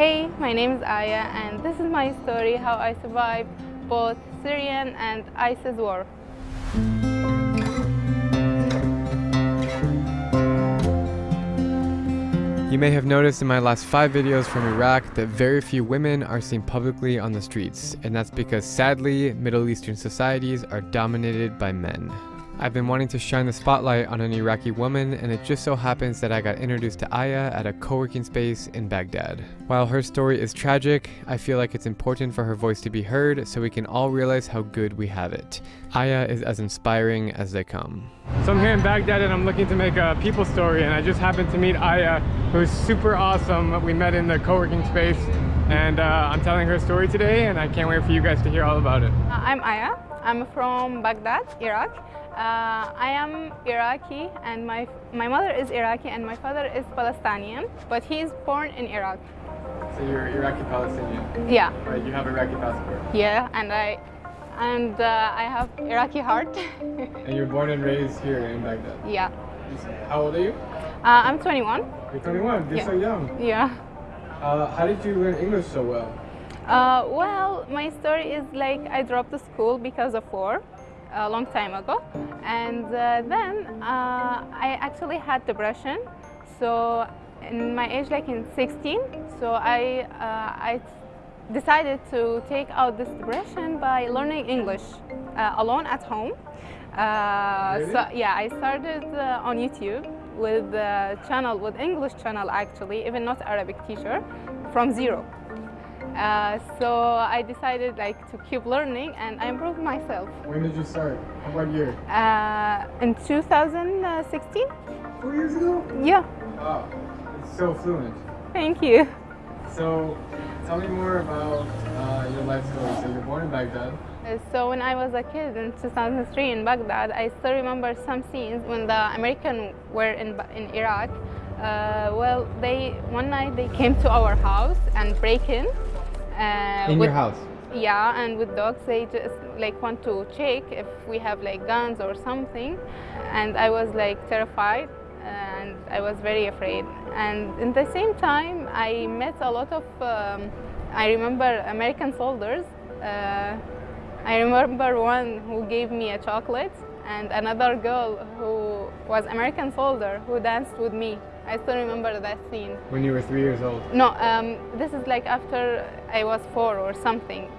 Hey, my name is Aya and this is my story how I survived both Syrian and ISIS war. You may have noticed in my last five videos from Iraq that very few women are seen publicly on the streets, and that's because sadly, Middle Eastern societies are dominated by men. I've been wanting to shine the spotlight on an Iraqi woman and it just so happens that I got introduced to Aya at a co-working space in Baghdad. While her story is tragic, I feel like it's important for her voice to be heard so we can all realize how good we have it. Aya is as inspiring as they come. So I'm here in Baghdad and I'm looking to make a people story and I just happened to meet Aya who's super awesome. We met in the co-working space and uh, I'm telling her story today and I can't wait for you guys to hear all about it. Uh, I'm Aya. I'm from Baghdad, Iraq. Uh, I am Iraqi and my, my mother is Iraqi and my father is Palestinian, but he is born in Iraq. So you're Iraqi Palestinian? Yeah. Right, you have Iraqi passport? Yeah, and I and uh, I have Iraqi heart. and you're born and raised here in Baghdad? Yeah. How old are you? Uh, I'm 21. You're 21, you're yeah. so young. Yeah. Uh, how did you learn English so well? Uh, well, my story is like I dropped the school because of war a long time ago and uh, then uh, I actually had depression so in my age like in 16 so I, uh, I decided to take out this depression by learning English uh, alone at home uh, really? so yeah I started uh, on YouTube with the channel with English channel actually even not Arabic teacher from zero uh, so I decided like to keep learning and I improved myself. When did you start? What year? Uh, in 2016. Four years ago? Yeah. Wow, it's so fluent. Thank you. So tell me more about uh, your life story. So you're born in Baghdad. So when I was a kid in 2003 in Baghdad, I still remember some scenes when the Americans were in, in Iraq. Uh, well, they one night they came to our house and break in. Uh, in with, your house? Yeah, and with dogs, they just like want to check if we have like guns or something. And I was like terrified and I was very afraid. And in the same time, I met a lot of, um, I remember American soldiers. Uh, I remember one who gave me a chocolate and another girl who was American soldier who danced with me. I still remember that scene. When you were three years old? No, um, this is like after I was four or something,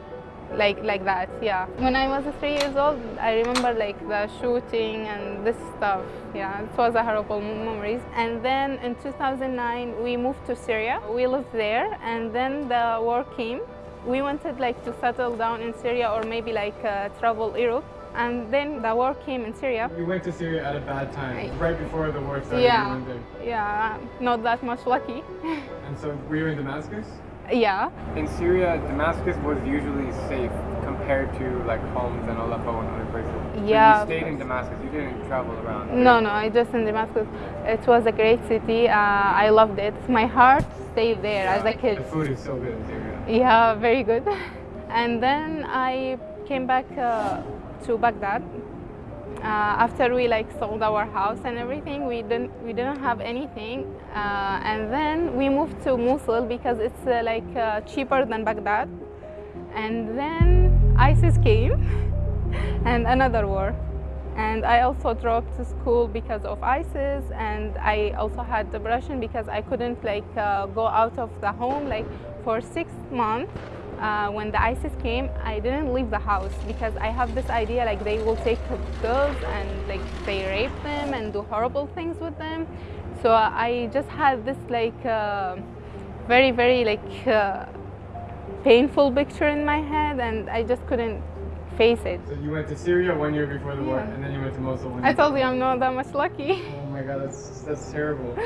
like like that, yeah. When I was three years old, I remember like the shooting and this stuff, yeah. It was a horrible memories. And then in 2009, we moved to Syria. We lived there and then the war came. We wanted like to settle down in Syria or maybe like uh, travel Europe and then the war came in Syria. You went to Syria at a bad time, right before the war started. Yeah, yeah, not that much lucky. and so we were you in Damascus? Yeah. In Syria, Damascus was usually safe compared to like Homs and Aleppo and other places. Yeah. you stayed in Damascus, you didn't travel around. Right? No, no, I just in Damascus. It was a great city. Uh, I loved it. It's my heart stayed there yeah. as a kid. The food is so good in Syria. Yeah, very good. And then I came back uh, to Baghdad. Uh, after we like sold our house and everything, we didn't we didn't have anything, uh, and then we moved to Mosul because it's uh, like uh, cheaper than Baghdad. And then ISIS came, and another war. And I also dropped to school because of ISIS, and I also had depression because I couldn't like uh, go out of the home like for six months uh, when the ISIS came, I didn't leave the house because I have this idea like they will take girls and like they rape them and do horrible things with them. So I just had this like uh, very, very like uh, painful picture in my head and I just couldn't face it. So you went to Syria one year before the yeah. war and then you went to Mosul I told you I'm not that much lucky. Oh my god, that's, that's terrible.